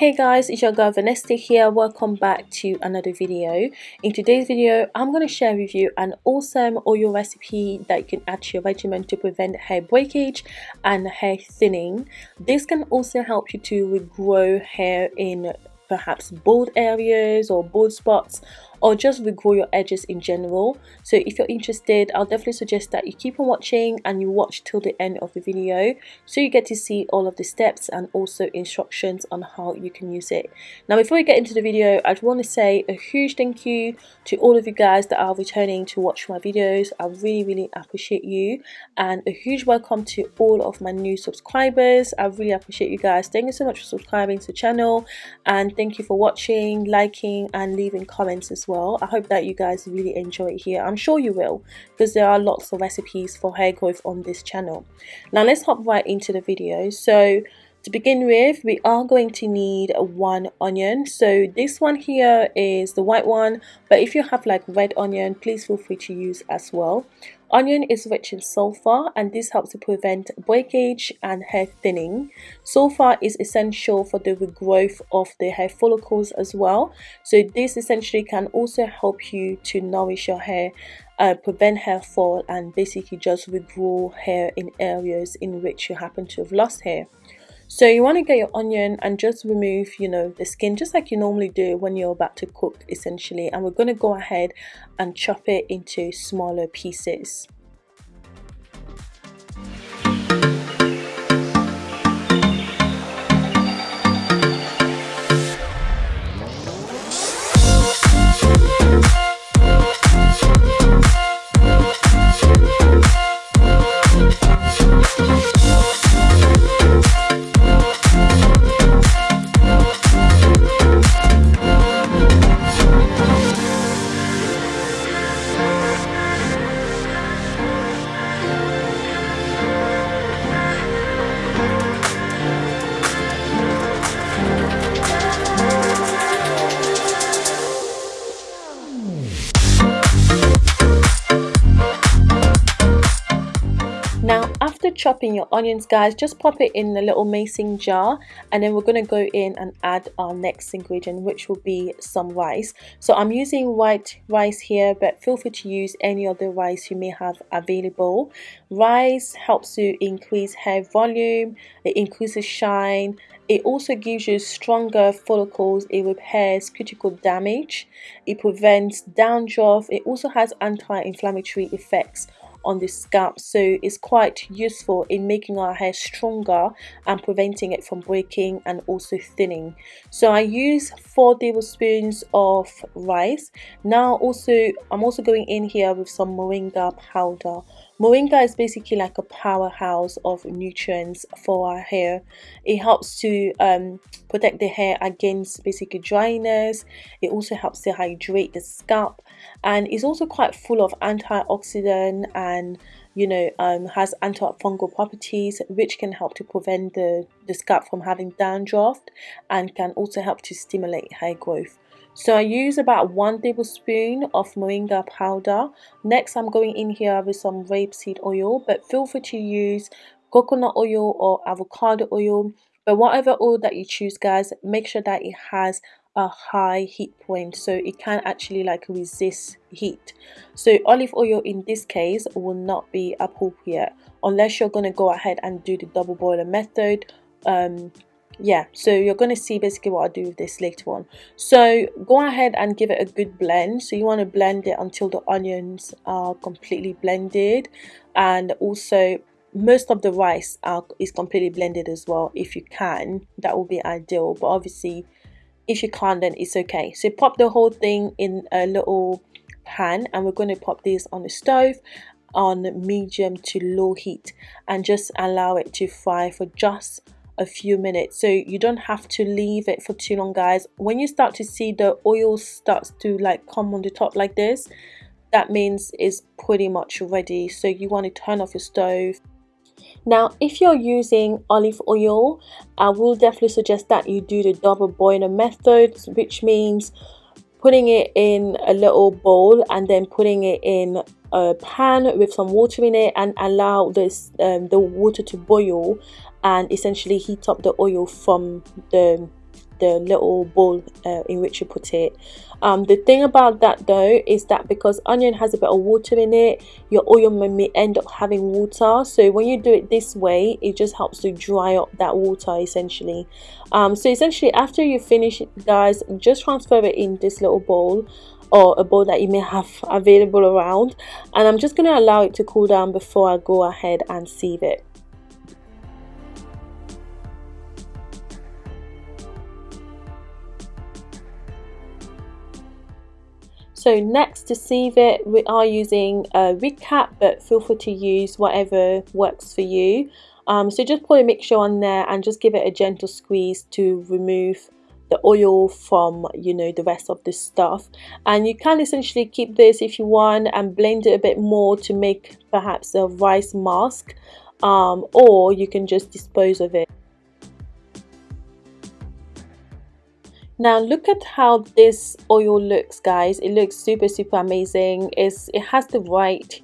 Hey guys, it's your girl Vanessa here. Welcome back to another video. In today's video, I'm going to share with you an awesome oil recipe that you can add to your regimen to prevent hair breakage and hair thinning. This can also help you to regrow hair in perhaps bald areas or bald spots or just regrow your edges in general. So if you're interested i'll definitely suggest that you keep on watching and you watch till the end of the video so you get to see all of the steps and also instructions on how you can use it. Now before we get into the video i just want to say a huge thank you to all of you guys that are returning to watch my videos. I really really appreciate you and a huge welcome to all of my new subscribers. I really appreciate you guys. Thank you so much for subscribing to the channel and thank you for watching liking and leaving comments as well well. I hope that you guys really enjoy it here. I'm sure you will because there are lots of recipes for hair growth on this channel. Now let's hop right into the video. So to begin with we are going to need one onion. So this one here is the white one but if you have like red onion please feel free to use as well Onion is rich in sulfur and this helps to prevent breakage and hair thinning. Sulfur is essential for the regrowth of the hair follicles as well. So this essentially can also help you to nourish your hair, uh, prevent hair fall and basically just regrow hair in areas in which you happen to have lost hair. So you want to get your onion and just remove, you know, the skin just like you normally do when you're about to cook essentially. And we're going to go ahead and chop it into smaller pieces. Chopping your onions guys. Just pop it in the little mason jar and then we're going to go in and add our next ingredient which will be some rice. So i'm using white rice here but feel free to use any other rice you may have available. Rice helps to increase hair volume it increases shine it also gives you stronger follicles eh, it repairs cuticle damage. It prevents dandruff it also has anti-inflammatory effects on the scalp so it's quite useful in making our hair stronger and preventing it from breaking and also thinning. So I use four tablespoons of rice. Now also I'm also going in here with some moringa powder Moringa is basically like a powerhouse of nutrients for our hair. It helps to um, protect the hair against basically dryness. It also helps to hydrate the scalp and it's also quite full of antioxidant and you know um, has antifungal properties which can help to prevent the, the scalp from having dandruff and can also help to stimulate hair growth. So I use about one tablespoon of moringa powder. Next I'm going in here with some rapeseed oil but feel free to use coconut oil or avocado oil but whatever oil that you choose guys make sure that it has a high heat point so it can actually like resist heat so olive oil in this case will not be appropriate unless you're going to go ahead and do the double boiler method um yeah so you're going to see basically what I do with this later on. So go ahead and give it a good blend. So you want to blend it until the onions are completely blended and also most of the rice are, is completely blended as well if you can. That will be ideal but obviously if you can't then it's okay. So pop the whole thing in a little pan and we're going to pop this on the stove on medium to low heat and just allow it to fry for just a few minutes. So you don't have to leave it for too long guys. When you start to see the oil starts to like come on the top like this that means it's pretty much ready. So you want to turn off your stove. Now if you're using olive oil I will definitely suggest that you do the double boiler method which means putting it in a little bowl and then putting it in a pan with some water in it and allow this um, the water to boil and essentially heat up the oil from the the little bowl uh, in which you put it. Um, the thing about that though is that because onion has a bit of water in it your oil may end up having water. So when you do it this way it just helps to dry up that water essentially. Um, so essentially after you finish guys just transfer it in this little bowl or a bowl that you may have available around. And I'm just going to allow it to cool down before I go ahead and sieve it So next to sieve it, we are using a Reed cap, but feel free to use whatever works for you. Um, so just put a mixture on there and just give it a gentle squeeze to remove the oil from you know the rest of the stuff and you can essentially keep this if you want and blend it a bit more to make perhaps a rice mask um, or you can just dispose of it now look at how this oil looks guys. It looks super super amazing. It's it has the right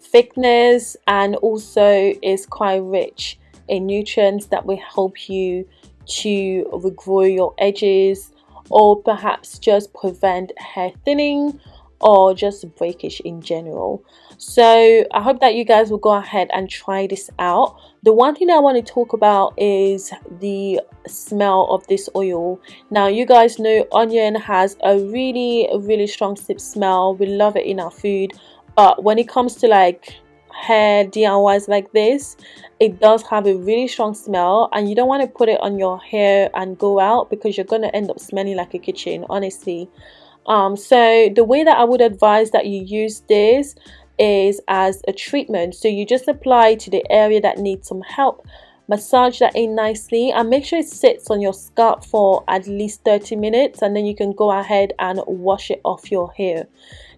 thickness and also is quite rich in nutrients that will help you to regrow your edges or perhaps just prevent hair thinning or just breakage in general. So i hope that you guys will go ahead and try this out. The one thing i want to talk about is the smell of this oil. Now you guys know onion has a really really strong sip smell. We love it in our food. But when it comes to like hair DIYs like this it does have a really strong smell and you don't want to put it on your hair and go out because you're going to end up smelling like a kitchen honestly um, so the way that I would advise that you use this is as a treatment. So you just apply to the area that needs some help. Massage that in nicely and make sure it sits on your scalp for at least 30 minutes and then you can go ahead and wash it off your hair.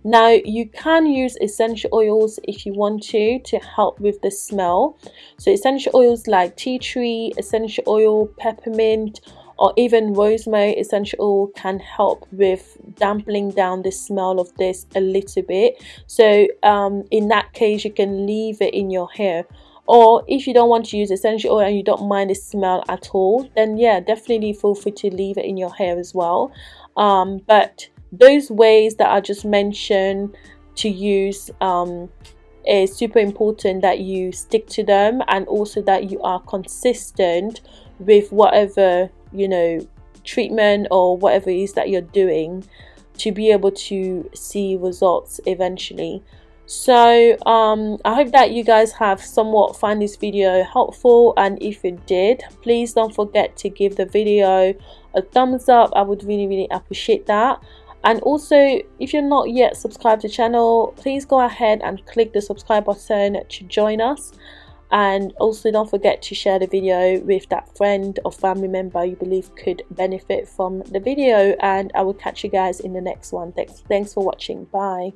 Now you can use essential oils if you want to to help with the smell. So essential oils like tea tree essential oil peppermint or even rosemary essential oil can help with dampening down the smell of this a little bit. So um, in that case you can leave it in your hair. Or if you don't want to use essential oil and you don't mind the smell at all then yeah definitely feel free to leave it in your hair as well. Um, but those ways that I just mentioned to use um, is super important that you stick to them and also that you are consistent with whatever you know treatment or whatever it is that you're doing to be able to see results eventually. So um, i hope that you guys have somewhat found this video helpful and if you did please don't forget to give the video a thumbs up. I would really really appreciate that. And also if you're not yet subscribed to the channel please go ahead and click the subscribe button to join us and also don't forget to share the video with that friend or family member you believe could benefit from the video. And i will catch you guys in the next one. Thanks thanks for watching. Bye